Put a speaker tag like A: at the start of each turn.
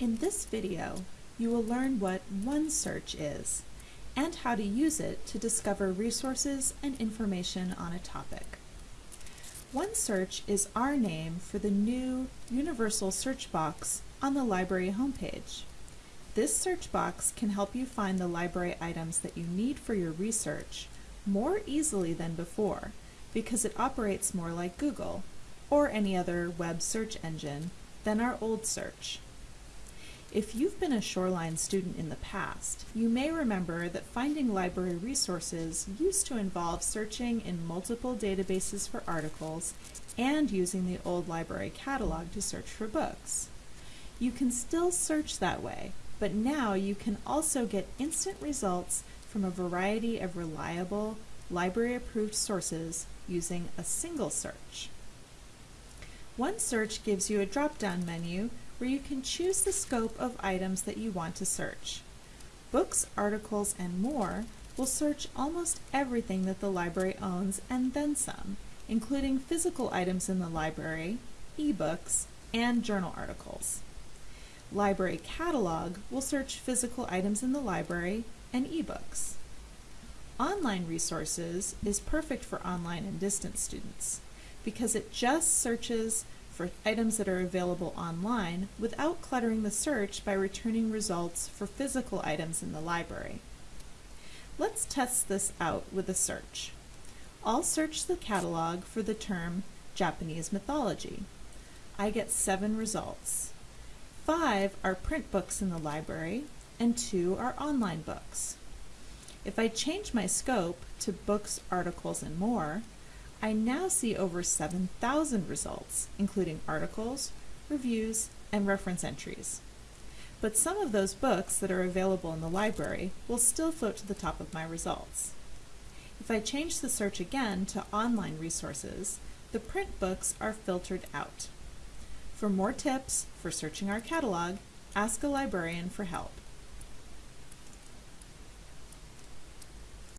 A: In this video, you will learn what OneSearch is and how to use it to discover resources and information on a topic. OneSearch is our name for the new universal search box on the library homepage. This search box can help you find the library items that you need for your research more easily than before because it operates more like Google or any other web search engine than our old search. If you've been a Shoreline student in the past, you may remember that finding library resources used to involve searching in multiple databases for articles and using the old library catalog to search for books. You can still search that way, but now you can also get instant results from a variety of reliable, library-approved sources using a single search. OneSearch gives you a drop-down menu where you can choose the scope of items that you want to search. Books, articles, and more will search almost everything that the library owns and then some, including physical items in the library, ebooks, and journal articles. Library Catalog will search physical items in the library and ebooks. Online Resources is perfect for online and distance students because it just searches for items that are available online without cluttering the search by returning results for physical items in the library. Let's test this out with a search. I'll search the catalog for the term Japanese mythology. I get seven results. Five are print books in the library, and two are online books. If I change my scope to books, articles, and more, I now see over 7,000 results, including articles, reviews, and reference entries. But some of those books that are available in the library will still float to the top of my results. If I change the search again to online resources, the print books are filtered out. For more tips for searching our catalog, ask a librarian for help.